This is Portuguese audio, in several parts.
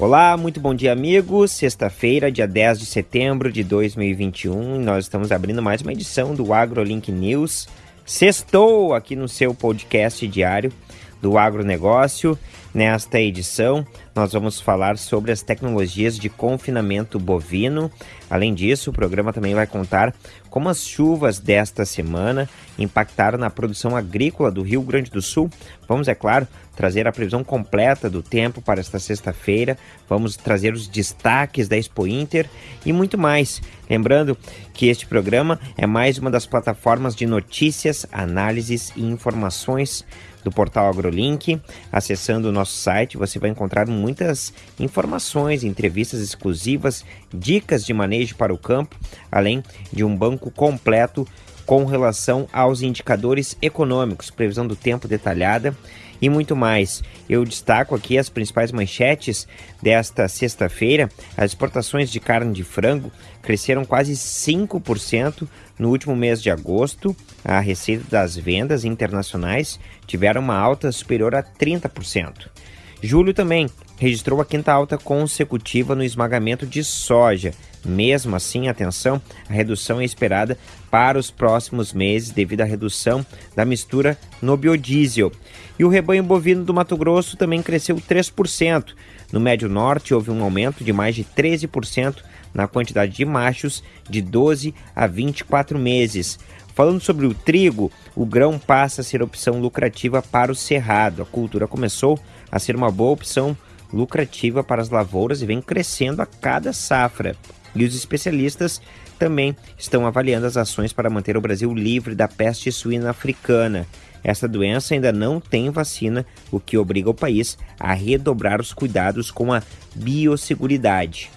Olá, muito bom dia, amigos. Sexta-feira, dia 10 de setembro de 2021, nós estamos abrindo mais uma edição do AgroLink News. Sextou aqui no seu podcast diário do agronegócio. Nesta edição, nós vamos falar sobre as tecnologias de confinamento bovino. Além disso, o programa também vai contar como as chuvas desta semana impactaram na produção agrícola do Rio Grande do Sul. Vamos, é claro, trazer a previsão completa do tempo para esta sexta-feira. Vamos trazer os destaques da Expo Inter e muito mais. Lembrando que este programa é mais uma das plataformas de notícias, análises e informações do portal AgroLink. Acessando o nosso site, você vai encontrar muitas informações, entrevistas exclusivas, dicas de manejo para o campo, além de um banco completo com relação aos indicadores econômicos, previsão do tempo detalhada e muito mais. Eu destaco aqui as principais manchetes desta sexta-feira. As exportações de carne de frango cresceram quase 5% no último mês de agosto. A receita das vendas internacionais tiveram uma alta superior a 30%. Julho também registrou a quinta alta consecutiva no esmagamento de soja. Mesmo assim, atenção, a redução é esperada para os próximos meses devido à redução da mistura no biodiesel. E o rebanho bovino do Mato Grosso também cresceu 3%. No Médio Norte houve um aumento de mais de 13% na quantidade de machos de 12 a 24 meses. Falando sobre o trigo, o grão passa a ser opção lucrativa para o cerrado. A cultura começou a ser uma boa opção lucrativa para as lavouras e vem crescendo a cada safra. E os especialistas também estão avaliando as ações para manter o Brasil livre da peste suína africana. Essa doença ainda não tem vacina, o que obriga o país a redobrar os cuidados com a biosseguridade.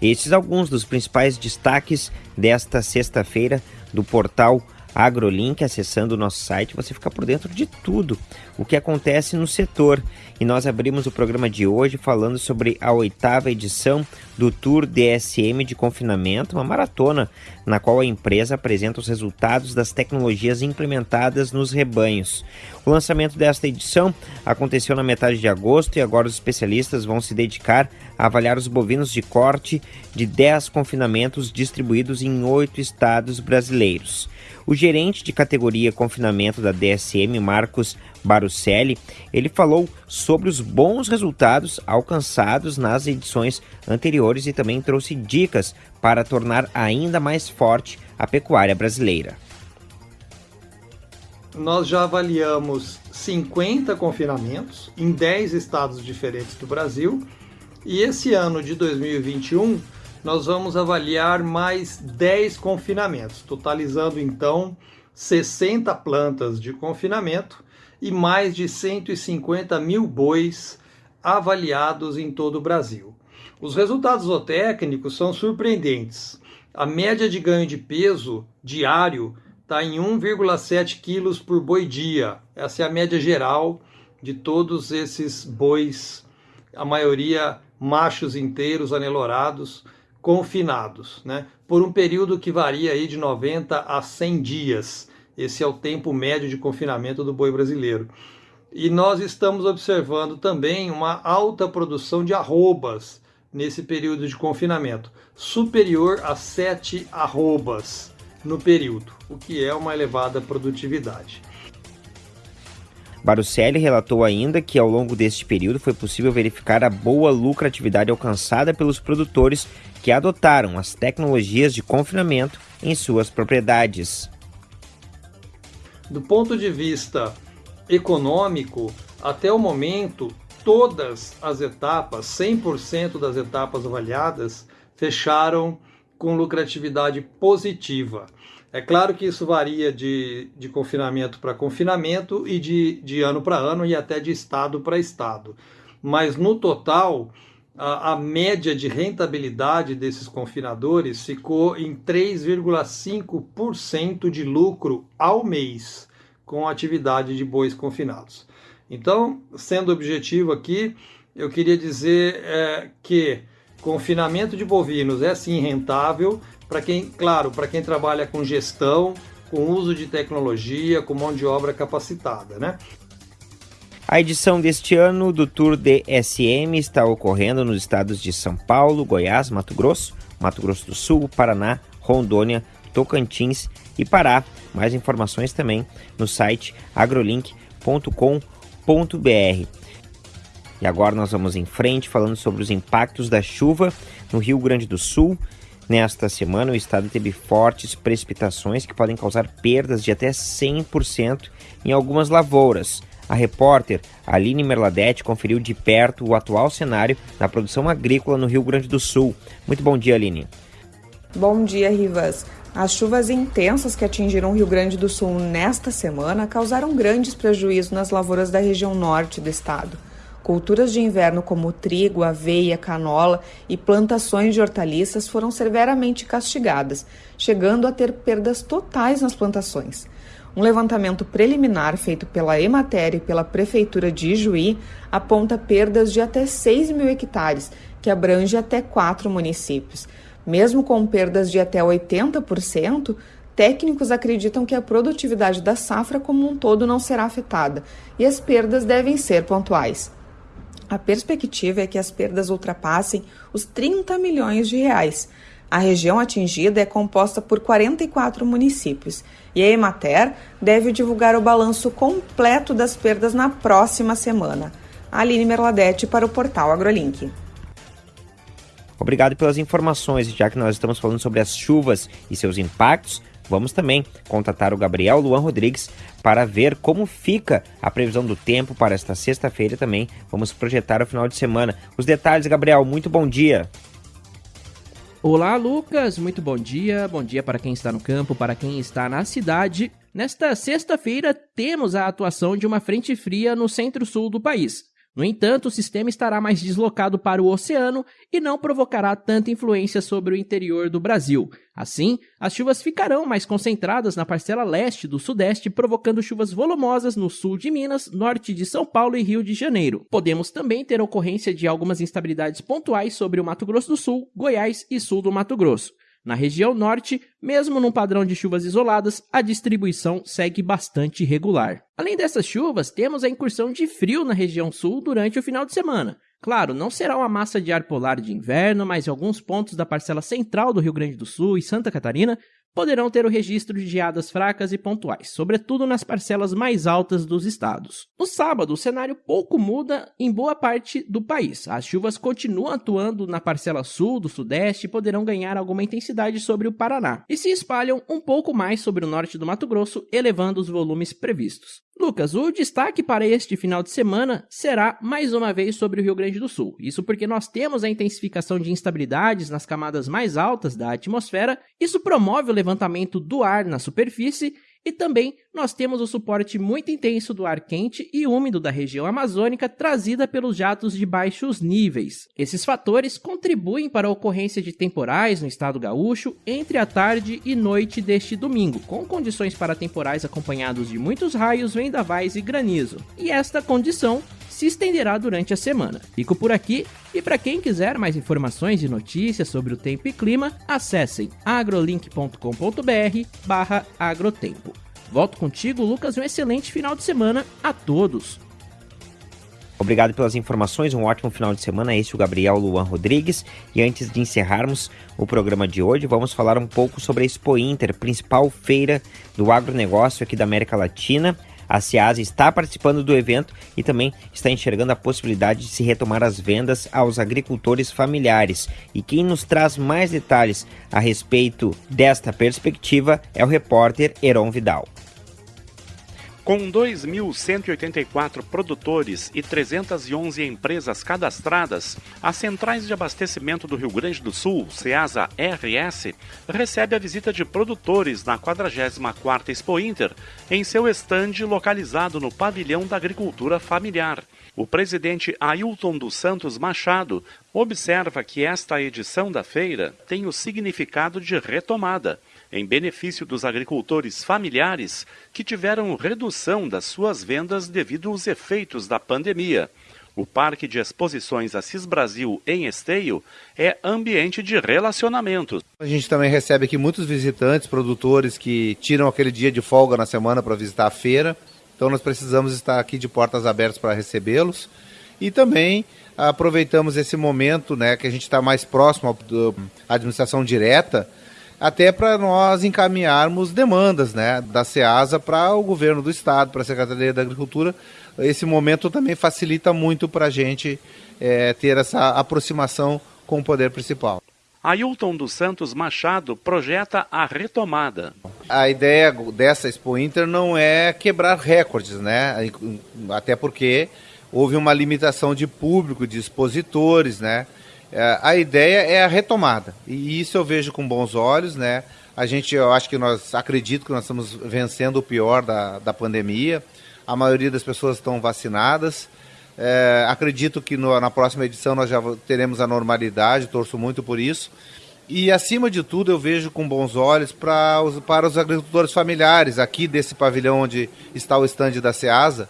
Estes alguns dos principais destaques desta sexta-feira do portal AgroLink, acessando o nosso site, você fica por dentro de tudo o que acontece no setor. E nós abrimos o programa de hoje falando sobre a oitava edição do Tour DSM de confinamento, uma maratona na qual a empresa apresenta os resultados das tecnologias implementadas nos rebanhos. O lançamento desta edição aconteceu na metade de agosto e agora os especialistas vão se dedicar avaliar os bovinos de corte de 10 confinamentos distribuídos em oito estados brasileiros. O gerente de categoria confinamento da DSM, Marcos Barucelli, ele falou sobre os bons resultados alcançados nas edições anteriores e também trouxe dicas para tornar ainda mais forte a pecuária brasileira. Nós já avaliamos 50 confinamentos em 10 estados diferentes do Brasil e esse ano de 2021 nós vamos avaliar mais 10 confinamentos, totalizando então 60 plantas de confinamento e mais de 150 mil bois avaliados em todo o Brasil. Os resultados zootécnicos são surpreendentes. A média de ganho de peso diário está em 1,7 quilos por boi dia. Essa é a média geral de todos esses bois, a maioria machos inteiros, anelorados, confinados, né? por um período que varia aí de 90 a 100 dias. Esse é o tempo médio de confinamento do boi brasileiro. E nós estamos observando também uma alta produção de arrobas nesse período de confinamento, superior a 7 arrobas no período, o que é uma elevada produtividade. Barucelli relatou ainda que ao longo deste período foi possível verificar a boa lucratividade alcançada pelos produtores que adotaram as tecnologias de confinamento em suas propriedades. Do ponto de vista econômico, até o momento, todas as etapas, 100% das etapas avaliadas, fecharam com lucratividade positiva. É claro que isso varia de, de confinamento para confinamento e de, de ano para ano e até de estado para estado. Mas no total, a, a média de rentabilidade desses confinadores ficou em 3,5% de lucro ao mês com a atividade de bois confinados. Então, sendo objetivo aqui, eu queria dizer é, que confinamento de bovinos é sim rentável, para quem, claro, para quem trabalha com gestão, com uso de tecnologia, com mão de obra capacitada, né? A edição deste ano do Tour de SM está ocorrendo nos estados de São Paulo, Goiás, Mato Grosso, Mato Grosso do Sul, Paraná, Rondônia, Tocantins e Pará. Mais informações também no site agrolink.com.br. E agora nós vamos em frente falando sobre os impactos da chuva no Rio Grande do Sul. Nesta semana, o estado teve fortes precipitações que podem causar perdas de até 100% em algumas lavouras. A repórter Aline Merladete conferiu de perto o atual cenário da produção agrícola no Rio Grande do Sul. Muito bom dia, Aline. Bom dia, Rivas. As chuvas intensas que atingiram o Rio Grande do Sul nesta semana causaram grandes prejuízos nas lavouras da região norte do estado. Culturas de inverno como trigo, aveia, canola e plantações de hortaliças foram severamente castigadas, chegando a ter perdas totais nas plantações. Um levantamento preliminar feito pela Emater e pela Prefeitura de Ijuí aponta perdas de até 6 mil hectares, que abrange até quatro municípios. Mesmo com perdas de até 80%, técnicos acreditam que a produtividade da safra como um todo não será afetada e as perdas devem ser pontuais. A perspectiva é que as perdas ultrapassem os 30 milhões de reais. A região atingida é composta por 44 municípios e a Emater deve divulgar o balanço completo das perdas na próxima semana. Aline Merladete para o portal AgroLink. Obrigado pelas informações. Já que nós estamos falando sobre as chuvas e seus impactos, vamos também contatar o Gabriel Luan Rodrigues para ver como fica a previsão do tempo para esta sexta-feira também. Vamos projetar o final de semana. Os detalhes, Gabriel, muito bom dia. Olá, Lucas. Muito bom dia. Bom dia para quem está no campo, para quem está na cidade. Nesta sexta-feira, temos a atuação de uma frente fria no centro-sul do país. No entanto, o sistema estará mais deslocado para o oceano e não provocará tanta influência sobre o interior do Brasil. Assim, as chuvas ficarão mais concentradas na parcela leste do sudeste, provocando chuvas volumosas no sul de Minas, norte de São Paulo e Rio de Janeiro. Podemos também ter ocorrência de algumas instabilidades pontuais sobre o Mato Grosso do Sul, Goiás e sul do Mato Grosso. Na região norte, mesmo num padrão de chuvas isoladas, a distribuição segue bastante regular. Além dessas chuvas, temos a incursão de frio na região sul durante o final de semana. Claro, não será uma massa de ar polar de inverno, mas em alguns pontos da parcela central do Rio Grande do Sul e Santa Catarina poderão ter o registro de geadas fracas e pontuais, sobretudo nas parcelas mais altas dos estados. No sábado, o cenário pouco muda em boa parte do país. As chuvas continuam atuando na parcela sul do sudeste e poderão ganhar alguma intensidade sobre o Paraná, e se espalham um pouco mais sobre o norte do Mato Grosso, elevando os volumes previstos. Lucas, o destaque para este final de semana será mais uma vez sobre o Rio Grande do Sul. Isso porque nós temos a intensificação de instabilidades nas camadas mais altas da atmosfera. Isso promove o levantamento do ar na superfície e também nós temos o suporte muito intenso do ar quente e úmido da região amazônica trazida pelos jatos de baixos níveis. Esses fatores contribuem para a ocorrência de temporais no estado gaúcho entre a tarde e noite deste domingo, com condições para temporais acompanhados de muitos raios, vendavais e granizo. E esta condição se estenderá durante a semana. Fico por aqui e para quem quiser mais informações e notícias sobre o tempo e clima, acessem agrolink.com.br/agrotempo. Volto contigo, Lucas, um excelente final de semana a todos. Obrigado pelas informações, um ótimo final de semana. Este é o Gabriel Luan Rodrigues. E antes de encerrarmos o programa de hoje, vamos falar um pouco sobre a Expo Inter, principal feira do agronegócio aqui da América Latina. A Ciasa está participando do evento e também está enxergando a possibilidade de se retomar as vendas aos agricultores familiares. E quem nos traz mais detalhes a respeito desta perspectiva é o repórter Heron Vidal. Com 2.184 produtores e 311 empresas cadastradas, as Centrais de Abastecimento do Rio Grande do Sul, CEASA RS, recebe a visita de produtores na 44ª Expo Inter, em seu estande localizado no Pavilhão da Agricultura Familiar. O presidente Ailton dos Santos Machado observa que esta edição da feira tem o significado de retomada em benefício dos agricultores familiares que tiveram redução das suas vendas devido aos efeitos da pandemia. O Parque de Exposições Assis Brasil, em Esteio, é ambiente de relacionamento. A gente também recebe aqui muitos visitantes, produtores que tiram aquele dia de folga na semana para visitar a feira Então nós precisamos estar aqui de portas abertas para recebê-los e também aproveitamos esse momento, né, que a gente está mais próximo à administração direta, até para nós encaminharmos demandas, né, da SEASA para o governo do estado, para a Secretaria da Agricultura. Esse momento também facilita muito para a gente é, ter essa aproximação com o poder principal. Ailton dos Santos Machado projeta a retomada. A ideia dessa Expo Inter não é quebrar recordes, né? Até porque houve uma limitação de público, de expositores, né? É, a ideia é a retomada e isso eu vejo com bons olhos, né? A gente, eu acho que nós acredito que nós estamos vencendo o pior da, da pandemia. A maioria das pessoas estão vacinadas. É, acredito que no, na próxima edição nós já teremos a normalidade, torço muito por isso. E acima de tudo, eu vejo com bons olhos para os, para os agricultores familiares aqui desse pavilhão onde está o estande da SEASA,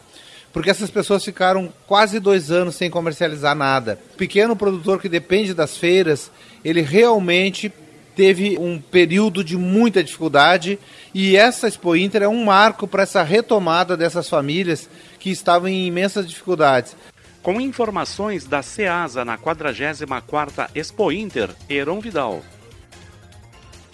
porque essas pessoas ficaram quase dois anos sem comercializar nada. O pequeno produtor que depende das feiras, ele realmente teve um período de muita dificuldade e essa Expo Inter é um marco para essa retomada dessas famílias que estavam em imensas dificuldades. Com informações da SEASA na 44ª Expo Inter, Heron Vidal.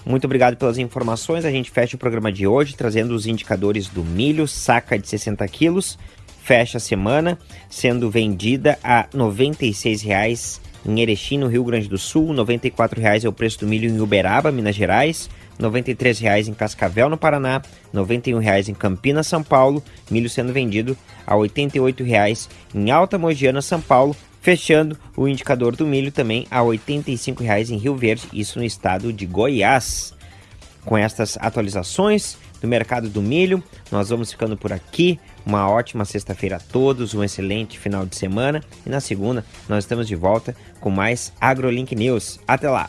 Muito obrigado pelas informações. A gente fecha o programa de hoje trazendo os indicadores do milho, saca de 60 quilos, fecha a semana sendo vendida a R$ 96,00 em Erechim, no Rio Grande do Sul, R$ 94,00 é o preço do milho em Uberaba, Minas Gerais, R$ 93,00 em Cascavel, no Paraná, R$ 91,00 em Campinas, São Paulo, milho sendo vendido a R$ 88,00 em Alta Mogiana, São Paulo, fechando o indicador do milho também a R$ 85,00 em Rio Verde, isso no estado de Goiás. Com estas atualizações do mercado do milho, nós vamos ficando por aqui. Uma ótima sexta-feira a todos, um excelente final de semana e na segunda nós estamos de volta com mais AgroLink News. Até lá!